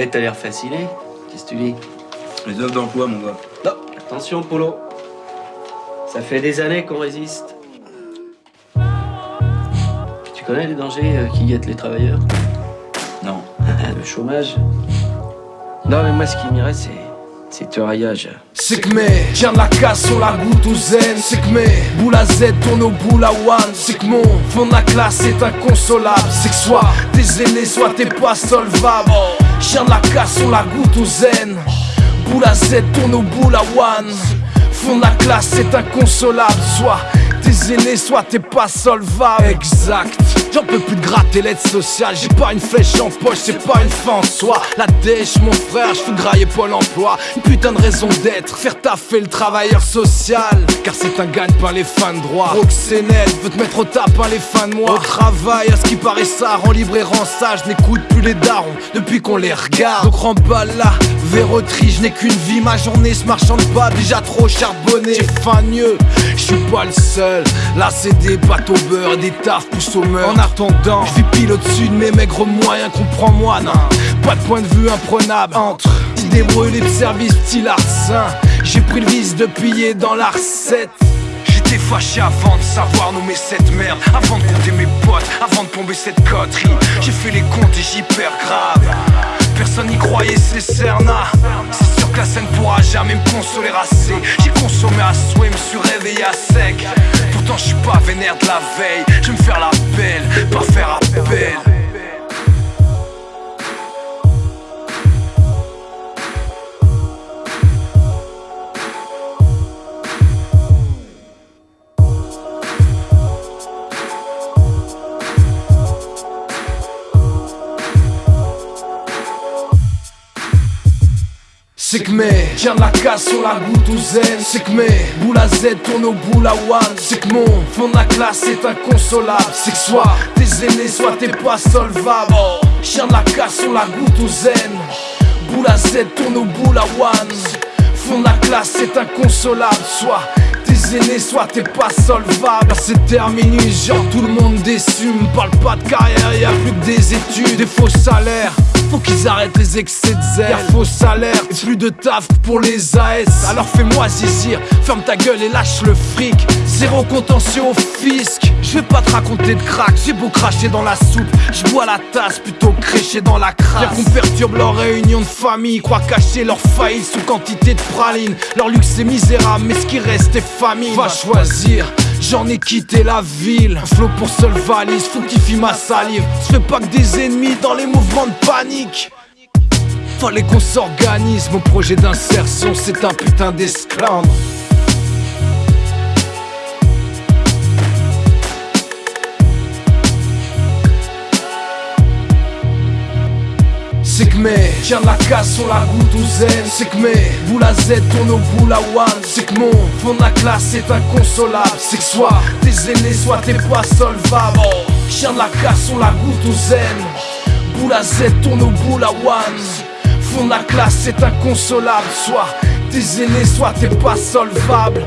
Eh, t'as l'air fasciné. Qu'est-ce que tu dis Les offres d'emploi, mon gars. Non, attention, Polo. Ça fait des années qu'on résiste. Tu connais les dangers euh, qui guettent les travailleurs Non. Le chômage. Non, mais moi, ce qui m'irait, c'est. C'est raillage. C'est que mes tiens de la casse sur la goutte au zen C'est que mes boules à Z tournent au boule à one C'est que mon fond de la classe est inconsolable C'est que soit t'es zélé, soit t'es pas solvable Chien de la casse sur la goutte au zen. Boule à Z tourne au boule à one. Fond de la classe est inconsolable. Soit t'es zélé, soit t'es pas solvable Exact. J'en peux plus de gratter l'aide sociale J'ai pas une flèche en poche, c'est pas une fin en soi. La dèche, mon frère, je grailler Pôle emploi. Une putain de raison d'être, faire taffer le travailleur social. Car c'est un gagne-pain les fins de droit. Roxénette veut te mettre au tapin les fins de mois. Au travail, à ce qui paraît ça, rend libre et rend sage. N'écoute plus les darons depuis qu'on les regarde. Donc remballe la verroterie, je n'ai qu'une vie. Ma journée se marchande pas, déjà trop charbonné. J'ai faim mieux, je suis pas le seul. Là c'est des au beurre et des tafs poussent au meurtre. En attendant, vis pile au-dessus de mes maigres moyens Comprends-moi, non. Pas de point de vue imprenable. Entre idées brûlées de service, petit larcin. J'ai pris le vice de piller dans la recette J'étais fâché avant de savoir nommer cette merde. Avant de compter mes potes, avant de tomber cette coterie. J'ai fait les comptes et j'y perds grave. Personne n'y croyait, c'est Cerna C'est sûr que la scène pourra jamais me consoler assez. J'ai consommé à souhait, me suis réveillé à sec je suis pas vénère de la veille. Je me faire la belle, pas faire appel C'est que mes tiens la casse sur la goutte au zen C'est que mes boules à Z tournent au boule à one. C'est que mon fond de la classe est inconsolable. C'est que soit t'es zélé, soit t'es pas solvable de la casse sur la goutte au zen Boule à Z tourne au boule à one. Fond de la classe est inconsolable. Soit t'es zélé, soit t'es pas solvable C'est terminé, genre tout le monde déçu. Me parle pas de carrière, y a plus que des études. Des faux salaires faut qu'ils arrêtent les excès de zèle. Faux salaire et plus de taf pour les AS Alors fais-moi zizir, ferme ta gueule et lâche le fric. Zéro contentieux au fisc. Je vais pas te raconter de crack, j'ai beau cracher dans la soupe. Je bois la tasse plutôt que crécher dans la crasse. Bien qu'on perturbe leur réunion de famille Croient cacher leur faillite sous quantité de praline. Leur luxe est misérable mais ce qui reste est famille Va choisir J'en ai quitté la ville, un flot pour seule valise, faut qu'il ma salive. Je fais pas que des ennemis dans les mouvements de panique. Fallait qu'on s'organise, mon projet d'insertion c'est un putain d'esclandre. Tiens la casse sur la au zen C'est que mes boules à Z tournent au boule à one C'est que mon fond de la classe est inconsolable C'est que soit t'es zélé, soit t'es pas solvable Chien de la casse sur la au zen Boule à Z tourne au boule à one Fond de la classe est inconsolable Soit t'es zélé, soit t'es pas solvable